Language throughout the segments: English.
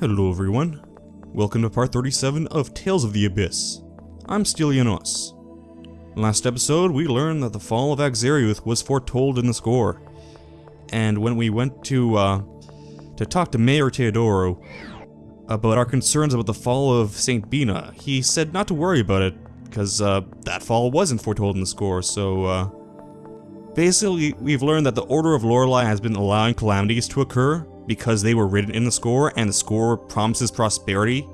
Hello everyone. Welcome to part 37 of Tales of the Abyss. I'm Stylianos. Last episode, we learned that the fall of Akzeriuth was foretold in the score. And when we went to, uh, to talk to Mayor Teodoro about our concerns about the fall of St. Binah, he said not to worry about it, because, uh, that fall wasn't foretold in the score, so, uh, Basically, we've learned that the Order of Lorelei has been allowing calamities to occur because they were written in the score, and the score promises prosperity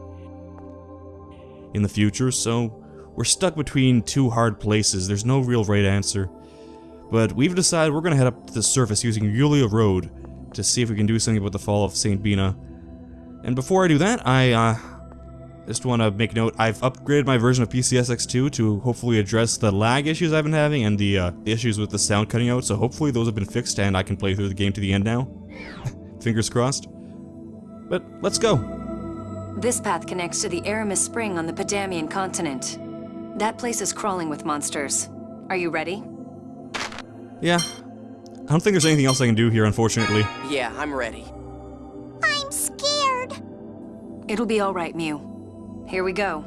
in the future, so we're stuck between two hard places. There's no real right answer. But we've decided we're gonna head up to the surface using Yulia Road to see if we can do something about the fall of St. Binah. And before I do that, I, uh, just want to make note, I've upgraded my version of PCSX2 to hopefully address the lag issues I've been having and the, uh, the issues with the sound cutting out, so hopefully those have been fixed and I can play through the game to the end now. Fingers crossed. But let's go. This path connects to the Aramis Spring on the Padamiyan continent. That place is crawling with monsters. Are you ready? Yeah. I don't think there's anything else I can do here, unfortunately. Yeah, I'm ready. I'm scared. It'll be alright, Mew. Here we go.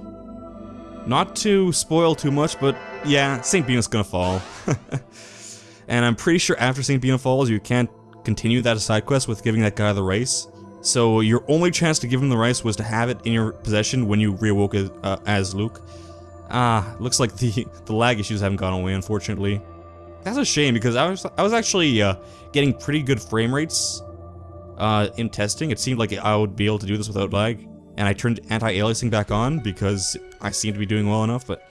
Not to spoil too much, but yeah, St. Binah's gonna fall. and I'm pretty sure after St. Binah falls, you can't continue that side quest with giving that guy the rice. So your only chance to give him the rice was to have it in your possession when you reawoke as, uh, as Luke. Ah, looks like the the lag issues haven't gone away, unfortunately. That's a shame because I was I was actually uh, getting pretty good frame rates uh, in testing. It seemed like I would be able to do this without lag and I turned anti-aliasing back on because I seemed to be doing well enough, but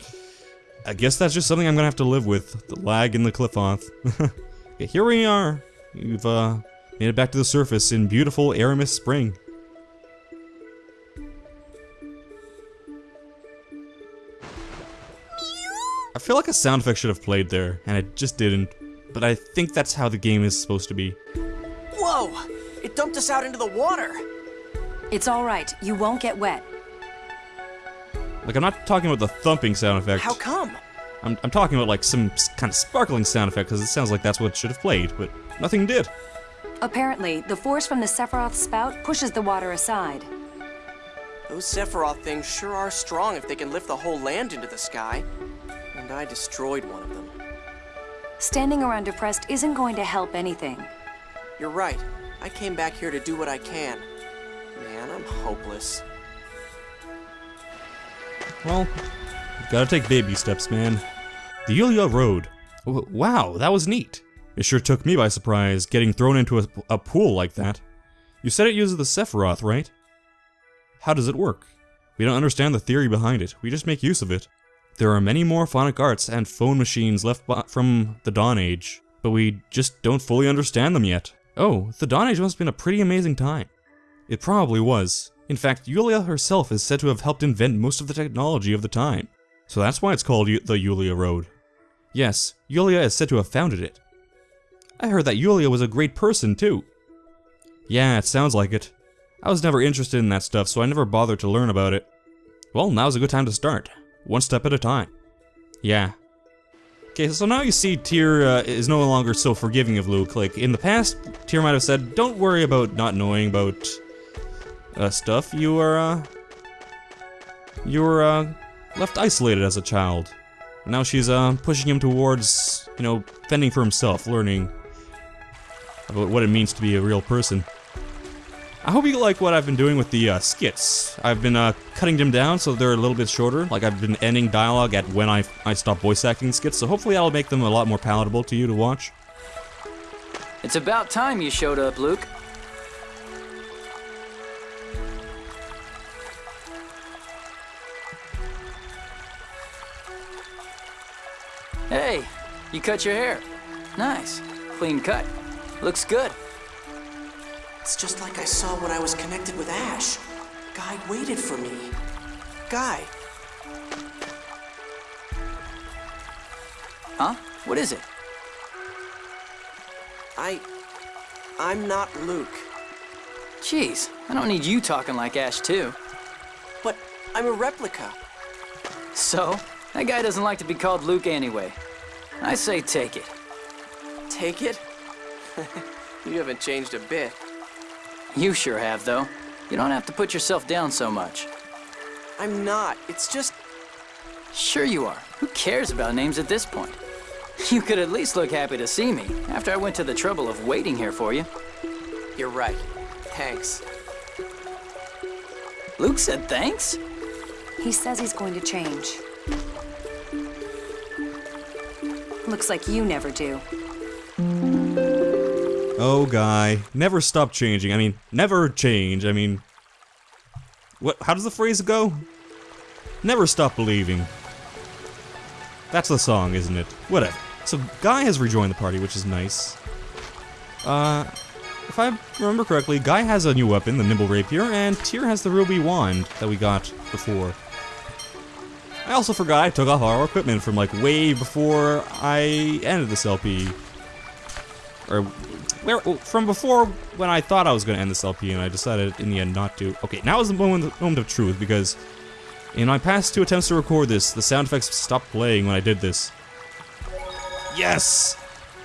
I guess that's just something I'm gonna have to live with, the lag in the Qliphoth. okay, here we are. We've uh, made it back to the surface in beautiful Aramis Spring. I feel like a sound effect should have played there, and it just didn't. But I think that's how the game is supposed to be. Whoa! It dumped us out into the water! It's alright, you won't get wet. Like, I'm not talking about the thumping sound effect. How come? I'm, I'm talking about, like, some kind of sparkling sound effect, because it sounds like that's what should have played, but nothing did. Apparently, the force from the Sephiroth spout pushes the water aside. Those Sephiroth things sure are strong if they can lift the whole land into the sky. And I destroyed one of them. Standing around depressed isn't going to help anything. You're right. I came back here to do what I can. Man, I'm hopeless. Well, gotta take baby steps, man. The Yulia Road. W wow, that was neat. It sure took me by surprise, getting thrown into a, a pool like that. You said it uses the Sephiroth, right? How does it work? We don't understand the theory behind it, we just make use of it. There are many more phonic arts and fonmachines left from the Dawn Age, but we just don't fully understand them yet. Oh, the Dawn Age must have been a pretty amazing time. It probably was. In fact, Yulia herself is said to have helped invent most of the technology of the time. So that's why it's called U the Yulia Road. Yes, Yulia is said to have founded it. I heard that Yulia was a great person, too. Yeah, it sounds like it. I was never interested in that stuff, so I never bothered to learn about it. Well, now's a good time to start. One step at a time. Yeah. Okay, so now you see Tear uh, is no longer so forgiving of Luke. Like, in the past, Tear might have said, don't worry about not knowing about uh, stuff, you were, uh, you were, uh, left isolated as a child. Now she's, uh, pushing him towards, you know, fending for himself, learning about what it means to be a real person. I hope you like what I've been doing with the, uh, skits. I've been, uh, cutting them down so they're a little bit shorter. Like, I've been ending dialogue at when I, I stop voice acting skits, so hopefully that'll make them a lot more palatable to you to watch. It's about time you showed up, Luke. Hey, you cut your hair. Nice. Clean cut. Looks good. It's just like I saw when I was connected with Ash. Guy waited for me. Guy. Huh? What is it? I... I'm not Luke. Jeez, I don't need you talking like Ash, too. But I'm a replica. So, that guy doesn't like to be called Luke anyway. I say take it. Take it? you haven't changed a bit. You sure have, though. You don't have to put yourself down so much. I'm not. It's just. Sure you are. Who cares about names at this point? You could at least look happy to see me after I went to the trouble of waiting here for you. You're right. Thanks. Luke said thanks? He says he's going to change. Looks like you never do. Oh, guy. Never stop changing. I mean, never change. I mean... What? How does the phrase go? Never stop believing. That's the song, isn't it? Whatever. So, Guy has rejoined the party, which is nice. Uh, if I remember correctly, Guy has a new weapon, the Nimble Rapier, and Tear has the Ruby Wand that we got before. I also forgot I took off our equipment from like way before I ended this LP. Or where from before when I thought I was going to end this LP and I decided in the end not to. Okay, now is the moment, moment of truth because in my past two attempts to record this, the sound effects stopped playing when I did this. Yes!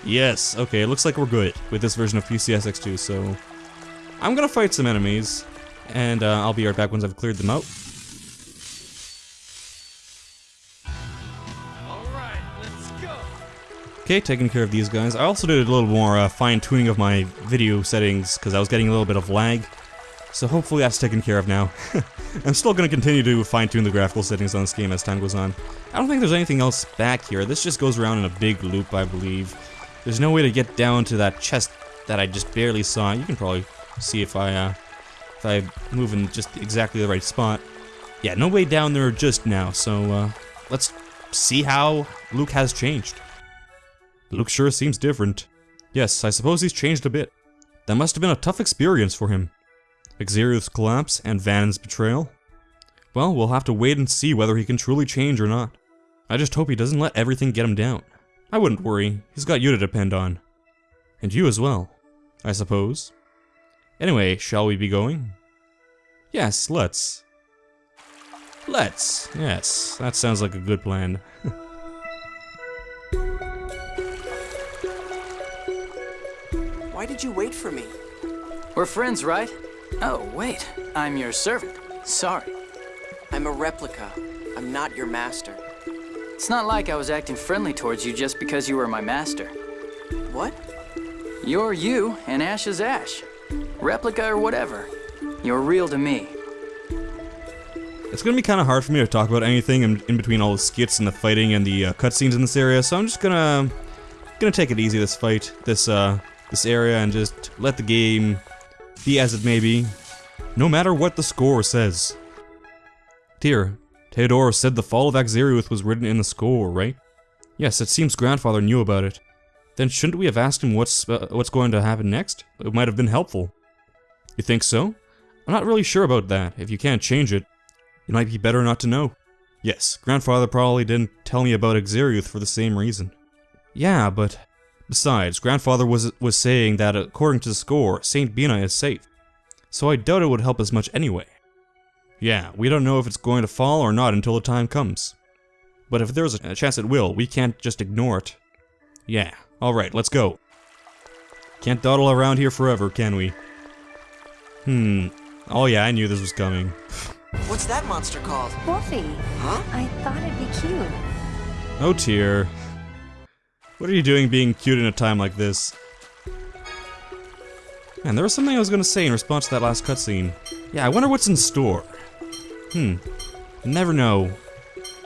Yes, okay, it looks like we're good with this version of PCSX2, so... I'm gonna fight some enemies, and uh, I'll be right back once I've cleared them out. Okay, taking care of these guys. I also did a little more uh, fine-tuning of my video settings, because I was getting a little bit of lag. So hopefully that's taken care of now. I'm still going to continue to fine-tune the graphical settings on this game as time goes on. I don't think there's anything else back here. This just goes around in a big loop, I believe. There's no way to get down to that chest that I just barely saw. You can probably see if I, uh, if I move in just exactly the right spot. Yeah, no way down there just now, so, uh, let's see how Luke has changed. Luke sure seems different. Yes, I suppose he's changed a bit. That must have been a tough experience for him. Akzeriuth's collapse and Van's betrayal. Well, we'll have to wait and see whether he can truly change or not. I just hope he doesn't let everything get him down. I wouldn't worry, he's got you to depend on. And you as well, I suppose. Anyway, shall we be going? Yes, let's. Let's. Yes, that sounds like a good plan. Why did you wait for me? We're friends, right? Oh, wait. I'm your servant. Sorry. I'm a replica. I'm not your master. It's not like I was acting friendly towards you just because you were my master. What? You're you, and Ash is Ash. Replica or whatever. You're real to me. It's gonna be kind of hard for me to talk about anything in, in between all the skits and the fighting and the uh, cutscenes in this area, so I'm just gonna gonna take it easy this fight, this uh, this area, and just let the game be as it may be, no matter what the score says. Tear, Teodoro said the fall of Akzeriuth was written in the score, right? Yes, it seems grandfather knew about it. Then shouldn't we have asked him what's uh, what's going to happen next? It might have been helpful. You think so? I'm not really sure about that. If you can't change it, it might be better not to know. Yes, grandfather probably didn't tell me about Akzeriuth for the same reason. Yeah, but besides, grandfather was was saying that according to the score, Saint Binah is safe. So I doubt it would help as much anyway. Yeah, we don't know if it's going to fall or not until the time comes. But if there's a chance it will, we can't just ignore it. Yeah, alright, let's go. Can't dawdle around here forever, can we? Hmm. Oh yeah, I knew this was coming. What's that monster called? Wolfie, Huh? I thought it'd be cute. Oh dear. What are you doing being cute in a time like this? Man, there was something I was gonna say in response to that last cutscene. Yeah, I wonder what's in store. Hmm. Never know.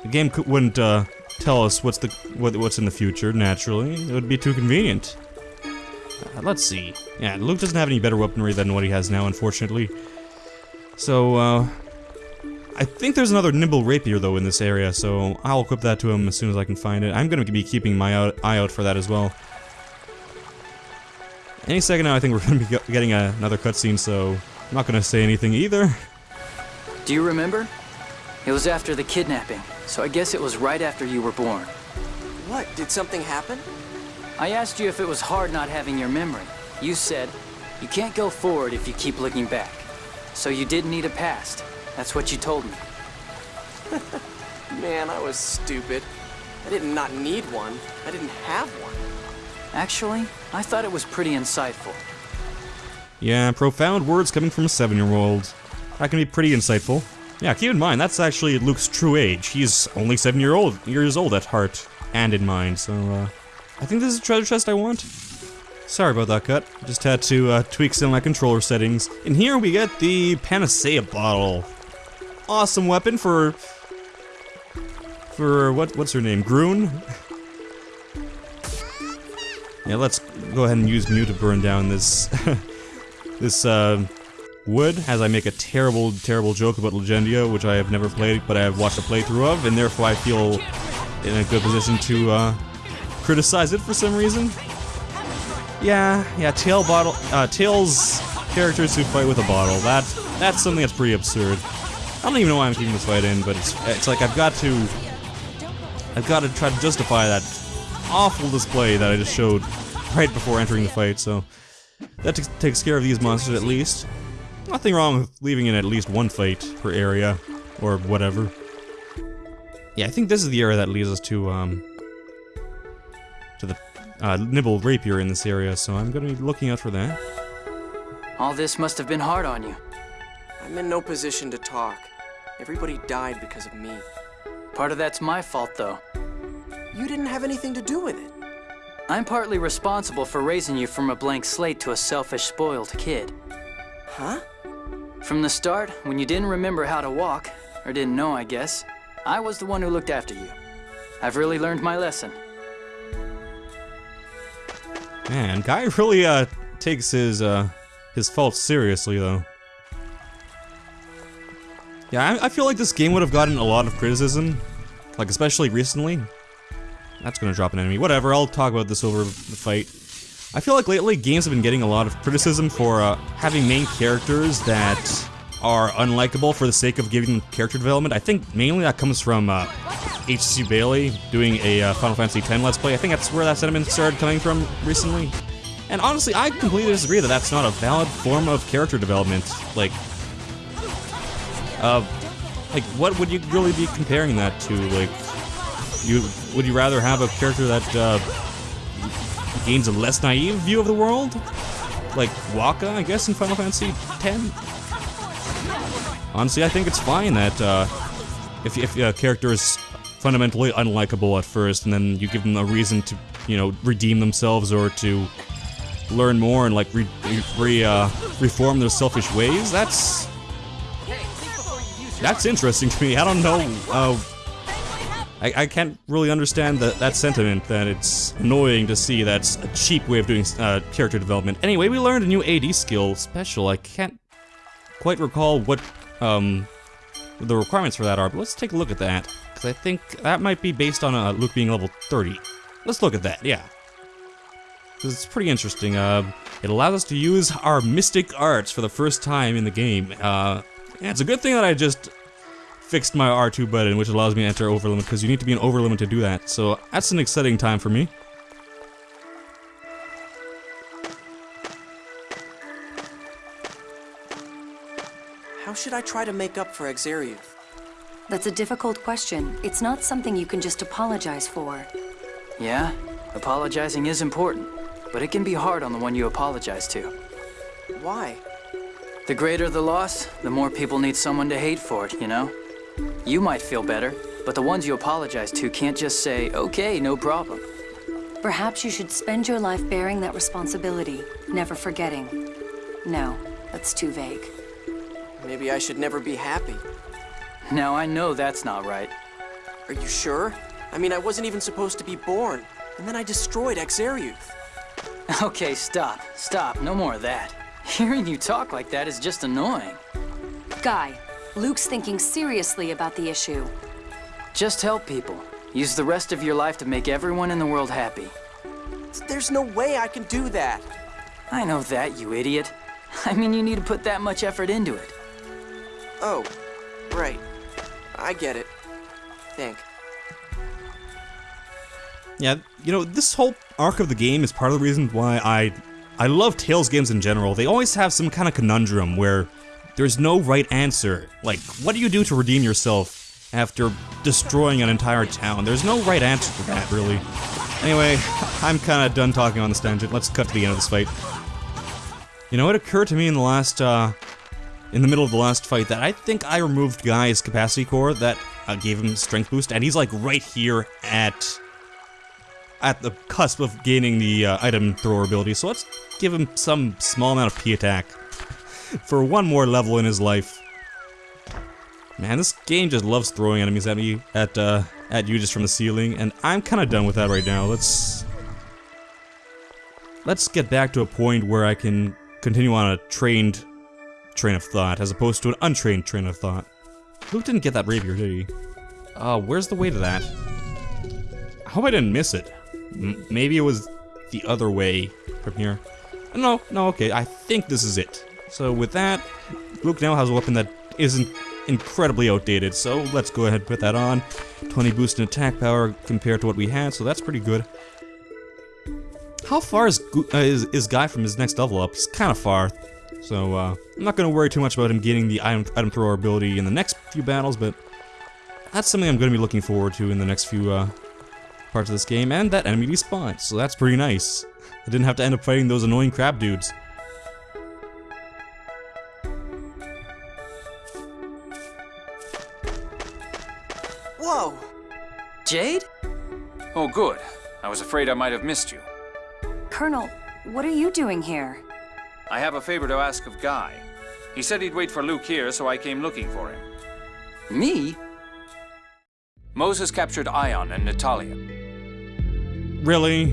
The game wouldn't uh, tell us what's the what, what's in the future. Naturally, it would be too convenient. Uh, let's see. Yeah, Luke doesn't have any better weaponry than what he has now, unfortunately. So, uh, I think there's another nimble rapier though in this area, so I'll equip that to him as soon as I can find it. I'm gonna be keeping my out, eye out for that as well. Any second now, I think we're gonna be getting a, another cutscene, so I'm not gonna say anything either. Do you remember? It was after the kidnapping, so I guess it was right after you were born. What? Did something happen? I asked you if it was hard not having your memory. You said, you can't go forward if you keep looking back. So you didn't need a past. That's what you told me. Man, I was stupid. I did not need one. I didn't have one. Actually, I thought it was pretty insightful. Yeah, profound words coming from a seven-year-old. That can be pretty insightful. Yeah, keep in mind, that's actually Luke's true age. He's only seven year old, years old at heart and in mind, so, uh, I think this is the treasure chest I want. Sorry about that cut. Just had to uh, tweak some of my controller settings. And here we get the Panacea bottle. Awesome weapon for... For, what? what's her name? Grune? yeah, let's go ahead and use Mew to burn down this... this, uh, wood, as I make a terrible, terrible joke about Legendia, which I have never played, but I have watched a playthrough of, and therefore I feel in a good position to, uh, criticize it for some reason. Yeah, yeah, Tail bottle, uh, Tales characters who fight with a bottle, that, that's something that's pretty absurd. I don't even know why I'm keeping this fight in, but it's, it's like I've got to, I've got to try to justify that awful display that I just showed right before entering the fight, so that takes care of these monsters at least. Nothing wrong with leaving in at least one fight per area, or whatever. Yeah, I think this is the area that leads us to, um, to the uh, Nimble Rapier in this area, so I'm gonna be looking out for that. All this must have been hard on you. I'm in no position to talk. Everybody died because of me. Part of that's my fault, though. You didn't have anything to do with it. I'm partly responsible for raising you from a blank slate to a selfish, spoiled kid. Huh? From the start, when you didn't remember how to walk, or didn't know, I guess, I was the one who looked after you. I've really learned my lesson. Man, Guy really, uh, takes his, uh, his faults seriously, though. Yeah, I, I feel like this game would have gotten a lot of criticism, like, especially recently. That's gonna drop an enemy. Whatever, I'll talk about this over the fight. I feel like lately games have been getting a lot of criticism for uh, having main characters that are unlikable for the sake of giving them character development. I think mainly that comes from uh, H.C. Bailly doing a uh, Final Fantasy X Let's Play. I think that's where that sentiment started coming from recently. And honestly, I completely disagree that that's not a valid form of character development. Like, uh, like what would you really be comparing that to? Like, you would you rather have a character that uh, gains a less naive view of the world? Like Wakka, I guess, in Final Fantasy X? Honestly, I think it's fine that uh, if, if a character is fundamentally unlikable at first, and then you give them a reason to, you know, redeem themselves or to learn more and like re, re uh, reform their selfish ways. That's that's interesting to me. I don't know. Uh, I, I can't really understand the, that sentiment. That it's annoying to see that's a cheap way of doing uh, character development. Anyway, we learned a new AD skill special. I can't quite recall what um, the requirements for that are, but let's take a look at that. Because I think that might be based on uh, Luke being level 30. Let's look at that, yeah. Because it's pretty interesting. Uh, it allows us to use our Mystic Arts for the first time in the game. Uh, yeah, it's a good thing that I just fixed my R2 button, which allows me to enter overlimit, because you need to be an overlimit to do that. So that's an exciting time for me. How should I try to make up for Akzeriuth? That's a difficult question. It's not something you can just apologize for. Yeah, apologizing is important, but it can be hard on the one you apologize to. Why? The greater the loss, the more people need someone to hate for it, you know? You might feel better, but the ones you apologize to can't just say, okay, no problem. Perhaps you should spend your life bearing that responsibility, never forgetting. No, that's too vague. Maybe I should never be happy. Now I know that's not right. Are you sure? I mean, I wasn't even supposed to be born, and then I destroyed Akzeriuth. Okay, stop, stop, no more of that. Hearing you talk like that is just annoying. Guy, Luke's thinking seriously about the issue. Just help people. Use the rest of your life to make everyone in the world happy. There's no way I can do that. I know that, you idiot. I mean, you need to put that much effort into it. Oh, right. I get it. Think. Yeah, you know, this whole arc of the game is part of the reason why I I love Tales games in general. They always have some kind of conundrum where there's no right answer. Like, what do you do to redeem yourself after destroying an entire town? There's no right answer to that, really. Anyway, I'm kind of done talking on this tangent. Let's cut to the end of this fight. You know, it occurred to me in the last, uh, in the middle of the last fight that I think I removed Guy's capacity core that uh, gave him strength boost, and he's like right here at at the cusp of gaining the uh, item thrower ability. So let's give him some small amount of P attack for one more level in his life. Man, this game just loves throwing enemies at me, at uh, at you just from the ceiling, and I'm kind of done with that right now. Let's let's get back to a point where I can continue on a trained train of thought, as opposed to an untrained train of thought. Luke didn't get that rapier, did he? Uh, where's the way to that? I hope I didn't miss it. Maybe it was the other way from here. No, no, okay, I think this is it. So with that, Luke now has a weapon that isn't incredibly outdated, so let's go ahead and put that on. 20 boost in attack power compared to what we had, so that's pretty good. How far is, uh, is, is Guy from his next level up? He's kind of far, so uh, I'm not going to worry too much about him getting the item, item thrower ability in the next few battles, but that's something I'm going to be looking forward to in the next few uh, parts of this game, and that enemy despawned, so that's pretty nice. I didn't have to end up fighting those annoying crab dudes. Whoa! Jade? Oh, good. I was afraid I might have missed you. Colonel, what are you doing here? I have a favor to ask of Guy. He said he'd wait for Luke here, so I came looking for him. Me? Mohs captured Ion and Natalia. Really?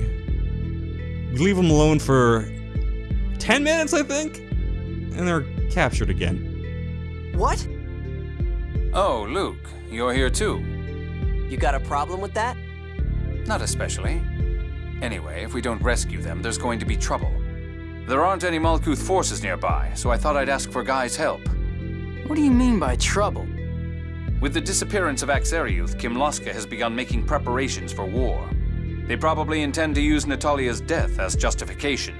We leave them alone for 10 minutes, I think? And they're captured again. What? Oh, Luke, you're here too. You got a problem with that? Not especially. Anyway, if we don't rescue them, there's going to be trouble. There aren't any Malkuth forces nearby, so I thought I'd ask for Guy's help. What do you mean by trouble? With the disappearance of Akzeriuth, Kimlasca has begun making preparations for war. They probably intend to use Natalia's death as justification.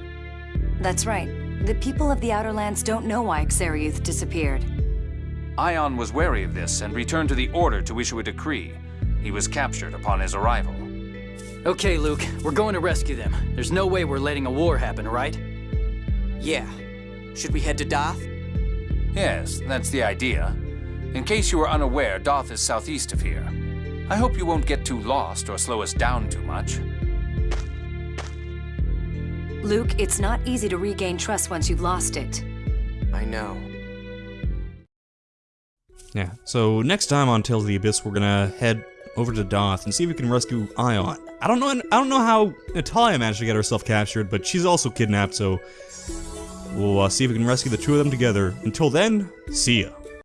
That's right. The people of the Outer Lands don't know why Akzeriuth disappeared. Ion was wary of this and returned to the Order to issue a decree. He was captured upon his arrival. Okay, Luke, we're going to rescue them. There's no way we're letting a war happen, right? Yeah. Should we head to Daath? Yes, that's the idea. In case you were unaware, Daath is southeast of here. I hope you won't get too lost or slow us down too much. Luke, it's not easy to regain trust once you've lost it. I know. Yeah, so next time on Tales of the Abyss, we're gonna head over to Daath and see if we can rescue Ion. I don't know I don't know how Natalia managed to get herself captured, but she's also kidnapped, so we'll uh, see if we can rescue the two of them together. Until then, see ya.